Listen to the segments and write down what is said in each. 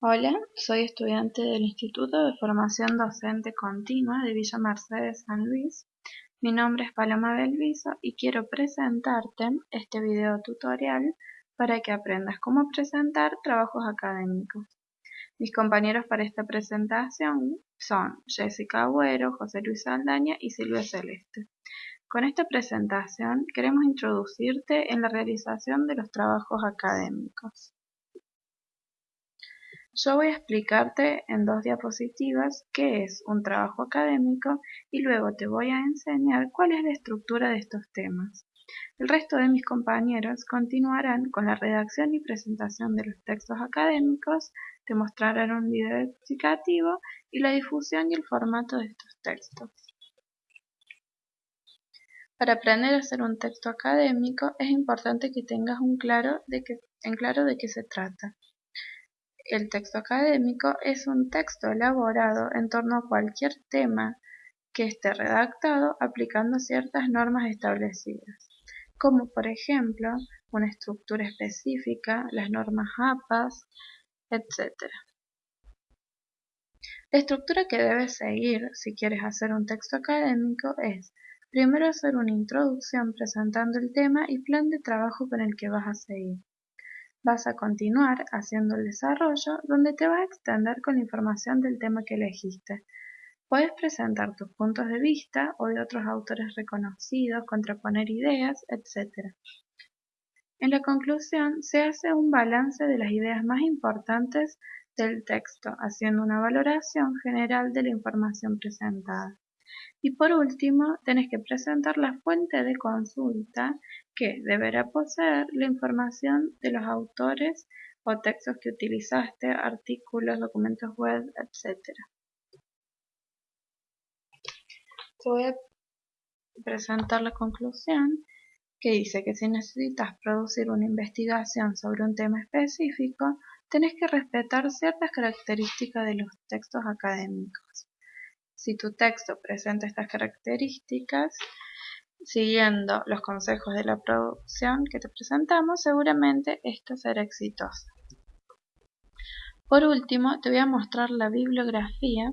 Hola, soy estudiante del Instituto de Formación Docente Continua de Villa Mercedes San Luis. Mi nombre es Paloma Belviso y quiero presentarte este video tutorial para que aprendas cómo presentar trabajos académicos. Mis compañeros para esta presentación son Jessica Agüero, José Luis Aldaña y Silvia Celeste. Con esta presentación queremos introducirte en la realización de los trabajos académicos. Yo voy a explicarte en dos diapositivas qué es un trabajo académico y luego te voy a enseñar cuál es la estructura de estos temas. El resto de mis compañeros continuarán con la redacción y presentación de los textos académicos, te mostrarán un video explicativo y la difusión y el formato de estos textos. Para aprender a hacer un texto académico es importante que tengas en claro de qué se trata. El texto académico es un texto elaborado en torno a cualquier tema que esté redactado aplicando ciertas normas establecidas, como por ejemplo una estructura específica, las normas APAS, etc. La estructura que debes seguir si quieres hacer un texto académico es Primero hacer una introducción presentando el tema y plan de trabajo con el que vas a seguir. Vas a continuar haciendo el desarrollo donde te vas a extender con la información del tema que elegiste. Puedes presentar tus puntos de vista o de otros autores reconocidos, contraponer ideas, etc. En la conclusión se hace un balance de las ideas más importantes del texto, haciendo una valoración general de la información presentada. Y por último, tenés que presentar la fuente de consulta que deberá poseer la información de los autores o textos que utilizaste, artículos, documentos web, etc. Te voy a presentar la conclusión que dice que si necesitas producir una investigación sobre un tema específico, tenés que respetar ciertas características de los textos académicos. Si tu texto presenta estas características, siguiendo los consejos de la producción que te presentamos, seguramente esto será exitoso. Por último, te voy a mostrar la bibliografía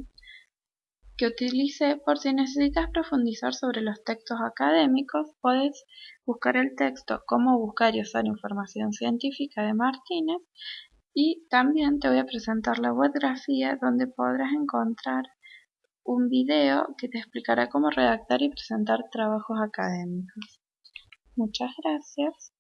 que utilicé por si necesitas profundizar sobre los textos académicos, puedes buscar el texto Cómo buscar y usar información científica de Martínez y también te voy a presentar la webgrafía donde podrás encontrar un video que te explicará cómo redactar y presentar trabajos académicos. Muchas gracias.